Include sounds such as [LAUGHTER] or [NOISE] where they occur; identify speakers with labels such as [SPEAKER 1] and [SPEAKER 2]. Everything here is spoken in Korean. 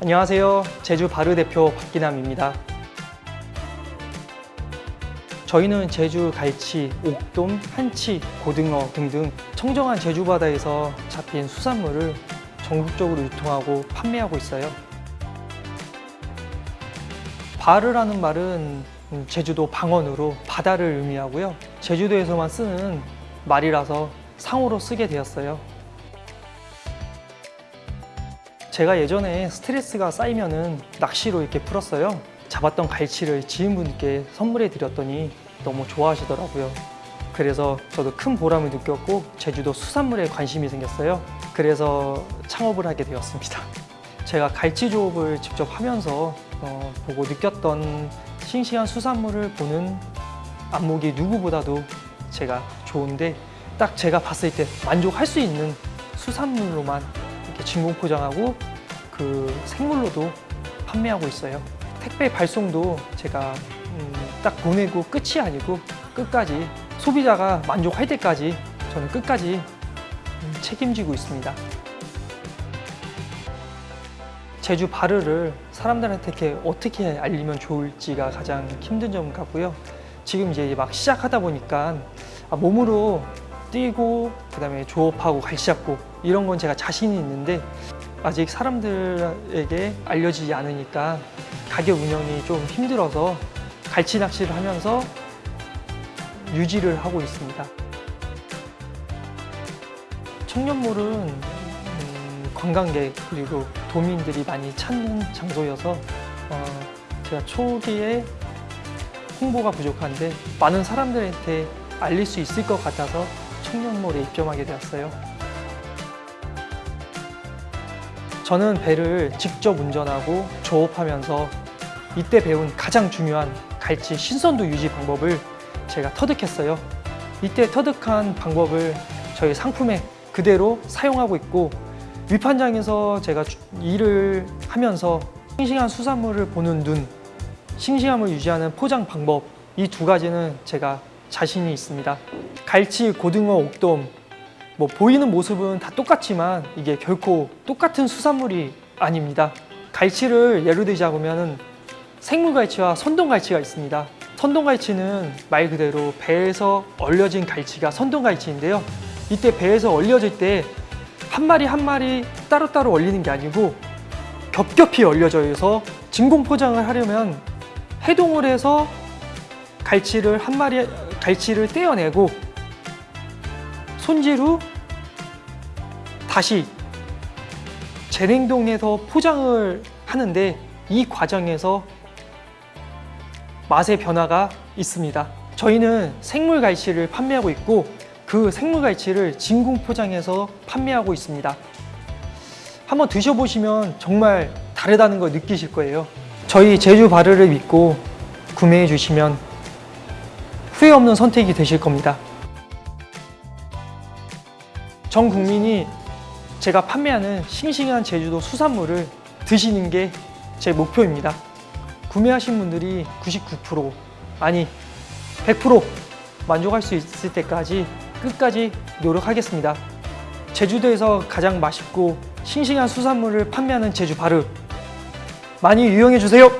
[SPEAKER 1] 안녕하세요. 제주 바르 대표 박기남입니다. 저희는 제주 갈치, 옥돔, 한치, 고등어 등등 청정한 제주 바다에서 잡힌 수산물을 전국적으로 유통하고 판매하고 있어요. 바르라는 말은 음, 제주도 방언으로 바다를 의미하고요. 제주도에서만 쓰는 말이라서 상호로 쓰게 되었어요. 제가 예전에 스트레스가 쌓이면 은 낚시로 이렇게 풀었어요. 잡았던 갈치를 지인분께 선물해 드렸더니 너무 좋아하시더라고요. 그래서 저도 큰 보람을 느꼈고 제주도 수산물에 관심이 생겼어요. 그래서 창업을 하게 되었습니다. [LAUGHS] 제가 갈치 조업을 직접 하면서 어, 보고 느꼈던 싱싱한 수산물을 보는 안목이 누구보다도 제가 좋은데 딱 제가 봤을 때 만족할 수 있는 수산물로만 이렇게 진공 포장하고 그 생물로도 판매하고 있어요. 택배 발송도 제가 음, 딱 보내고 끝이 아니고 끝까지 소비자가 만족할 때까지 저는 끝까지 음, 책임지고 있습니다. 제주 바르를 사람들한테 이렇게 어떻게 알리면 좋을지가 가장 힘든 점 같고요. 지금 이제 막 시작하다 보니까 아, 몸으로 뛰고 그다음에 조업하고 갈시 잡고 이런 건 제가 자신이 있는데 아직 사람들에게 알려지지 않으니까 가격 운영이 좀 힘들어서 갈치 낚시를 하면서 유지를 하고 있습니다. 청년몰은 음, 관광객 그리고 도민들이 많이 찾는 장소여서 어, 제가 초기에 홍보가 부족한데 많은 사람들한테 알릴 수 있을 것 같아서 청년몰에 입점하게 되었어요. 저는 배를 직접 운전하고 조업하면서 이때 배운 가장 중요한 갈치 신선도 유지 방법을 제가 터득했어요. 이때 터득한 방법을 저희 상품에 그대로 사용하고 있고 위판장에서 제가 주- 일을 하면서 싱싱한 수산물을 보는 눈, 싱싱함을 유지하는 포장 방법 이 두 가지는 제가 자신이 있습니다. 갈치, 고등어, 옥돔 뭐 보이는 모습은 다 똑같지만 이게 결코 똑같은 수산물이 아닙니다. 갈치를 예로 들자면 생물갈치와 선동갈치가 있습니다. 선동갈치는 말 그대로 배에서 얼려진 갈치가 선동갈치인데요. 이때 배에서 얼려질 때 한 마리 한 마리 따로따로 얼리는 게 아니고 겹겹이 얼려져 있어서 진공 포장을 하려면 해동을 해서 갈치를 한 마리 갈치를 떼어내고 손질 후 다시 재냉동해서 포장을 하는데 이 과정에서 맛의 변화가 있습니다. 저희는 생물 갈치를 판매하고 있고 그 생물 갈치를 진공 포장해서 판매하고 있습니다. 한번 드셔보시면 정말 다르다는 걸 느끼실 거예요. 저희 제주 바르를 믿고 구매해 주시면 후회 없는 선택이 되실 겁니다. 전 국민이 제가 판매하는 싱싱한 제주도 수산물을 드시는 게 제 목표입니다. 구매하신 분들이 99% 아니 100% 만족할 수 있을 때까지 끝까지 노력하겠습니다. 제주도에서 가장 맛있고 싱싱한 수산물을 판매하는 제주 바르 많이 이용해 주세요.